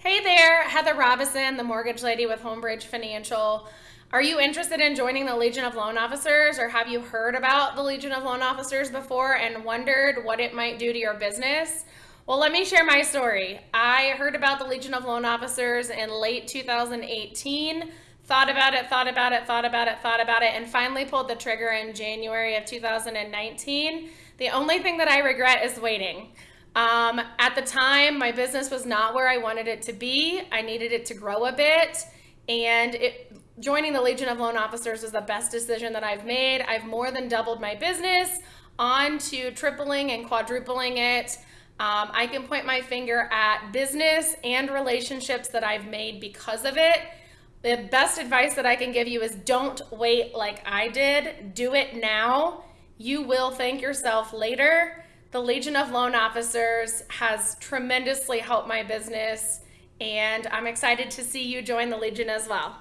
Hey there, Heather Robison, the mortgage lady with Homebridge Financial. Are you interested in joining the Legion of Loan Officers or have you heard about the Legion of Loan Officers before and wondered what it might do to your business? Well, let me share my story. I heard about the Legion of Loan Officers in late 2018, thought about it, thought about it, thought about it, thought about it, and finally pulled the trigger in January of 2019. The only thing that I regret is waiting. Um, at the time, my business was not where I wanted it to be. I needed it to grow a bit, and it, joining the Legion of Loan Officers is the best decision that I've made. I've more than doubled my business on to tripling and quadrupling it. Um, I can point my finger at business and relationships that I've made because of it. The best advice that I can give you is don't wait like I did. Do it now. You will thank yourself later. The Legion of Loan Officers has tremendously helped my business, and I'm excited to see you join the Legion as well.